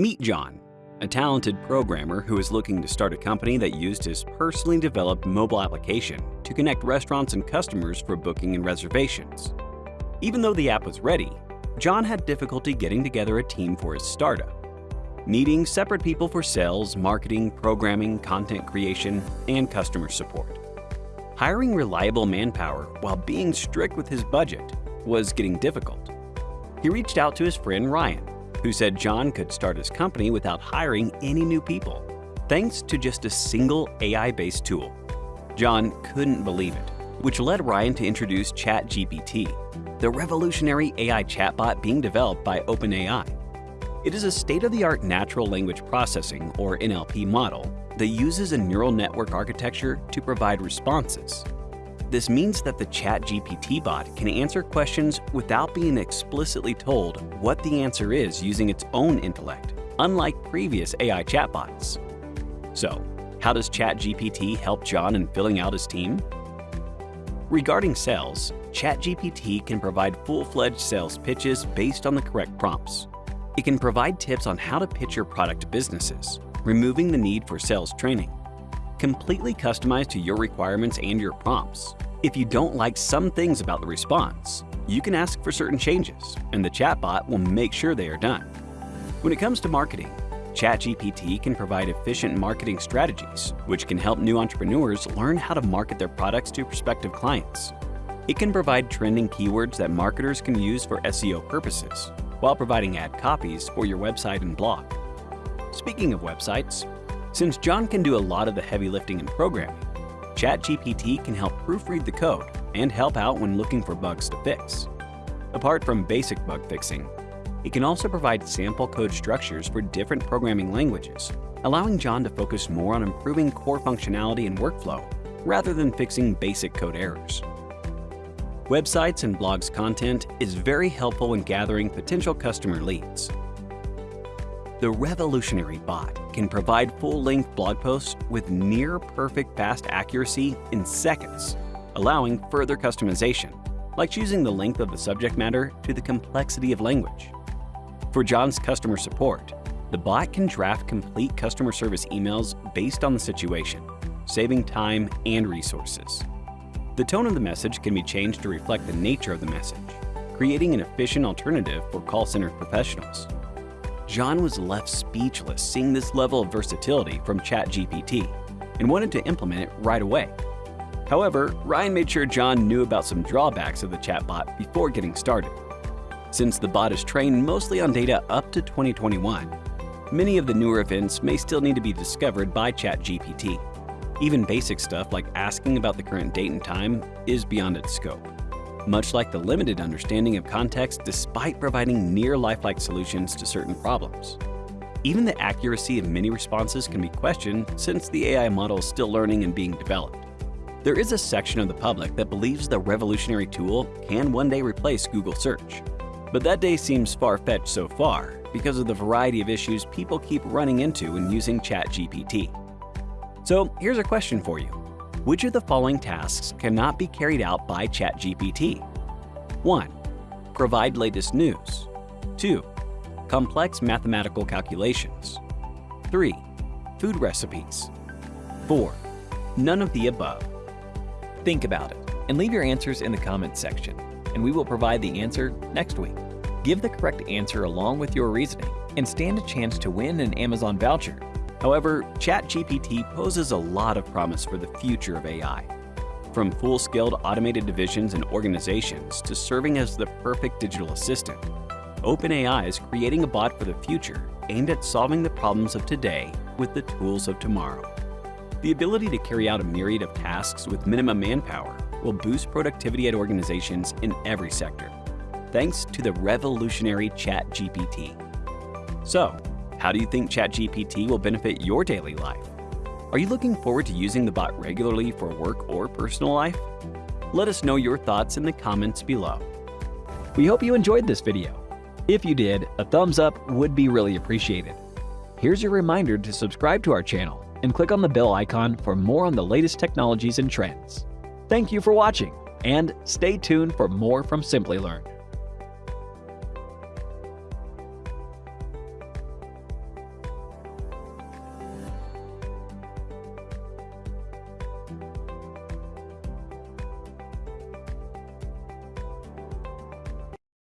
Meet John, a talented programmer who is looking to start a company that used his personally developed mobile application to connect restaurants and customers for booking and reservations. Even though the app was ready, John had difficulty getting together a team for his startup, needing separate people for sales, marketing, programming, content creation, and customer support. Hiring reliable manpower while being strict with his budget was getting difficult. He reached out to his friend Ryan, who said John could start his company without hiring any new people, thanks to just a single AI-based tool. John couldn't believe it, which led Ryan to introduce ChatGPT, the revolutionary AI chatbot being developed by OpenAI. It is a state-of-the-art natural language processing, or NLP model, that uses a neural network architecture to provide responses. This means that the ChatGPT bot can answer questions without being explicitly told what the answer is using its own intellect, unlike previous AI chatbots. So, how does ChatGPT help John in filling out his team? Regarding sales, ChatGPT can provide full-fledged sales pitches based on the correct prompts. It can provide tips on how to pitch your product to businesses, removing the need for sales training. Completely customized to your requirements and your prompts. If you don't like some things about the response, you can ask for certain changes, and the chatbot will make sure they are done. When it comes to marketing, ChatGPT can provide efficient marketing strategies, which can help new entrepreneurs learn how to market their products to prospective clients. It can provide trending keywords that marketers can use for SEO purposes, while providing ad copies for your website and blog. Speaking of websites, since John can do a lot of the heavy lifting in programming, ChatGPT can help proofread the code and help out when looking for bugs to fix. Apart from basic bug fixing, it can also provide sample code structures for different programming languages, allowing John to focus more on improving core functionality and workflow rather than fixing basic code errors. Websites and blogs content is very helpful in gathering potential customer leads. The revolutionary bot can provide full-length blog posts with near-perfect fast accuracy in seconds, allowing further customization, like choosing the length of the subject matter to the complexity of language. For John's customer support, the bot can draft complete customer service emails based on the situation, saving time and resources. The tone of the message can be changed to reflect the nature of the message, creating an efficient alternative for call center professionals. John was left speechless seeing this level of versatility from ChatGPT and wanted to implement it right away. However, Ryan made sure John knew about some drawbacks of the chatbot before getting started. Since the bot is trained mostly on data up to 2021, many of the newer events may still need to be discovered by ChatGPT. Even basic stuff like asking about the current date and time is beyond its scope, much like the limited understanding of context despite providing near lifelike solutions to certain problems. Even the accuracy of many responses can be questioned since the AI model is still learning and being developed. There is a section of the public that believes the revolutionary tool can one day replace Google search. But that day seems far-fetched so far because of the variety of issues people keep running into when using ChatGPT. So here's a question for you. Which of the following tasks cannot be carried out by ChatGPT? 1. Provide latest news. 2. Complex mathematical calculations. 3. Food recipes. 4. None of the above. Think about it and leave your answers in the comments section, and we will provide the answer next week. Give the correct answer along with your reasoning and stand a chance to win an Amazon voucher However, ChatGPT poses a lot of promise for the future of AI. From full-scaled automated divisions and organizations to serving as the perfect digital assistant, OpenAI is creating a bot for the future aimed at solving the problems of today with the tools of tomorrow. The ability to carry out a myriad of tasks with minimum manpower will boost productivity at organizations in every sector, thanks to the revolutionary ChatGPT. So, how do you think ChatGPT will benefit your daily life? Are you looking forward to using the bot regularly for work or personal life? Let us know your thoughts in the comments below. We hope you enjoyed this video. If you did, a thumbs up would be really appreciated. Here's your reminder to subscribe to our channel and click on the bell icon for more on the latest technologies and trends. Thank you for watching, and stay tuned for more from Simplilearn.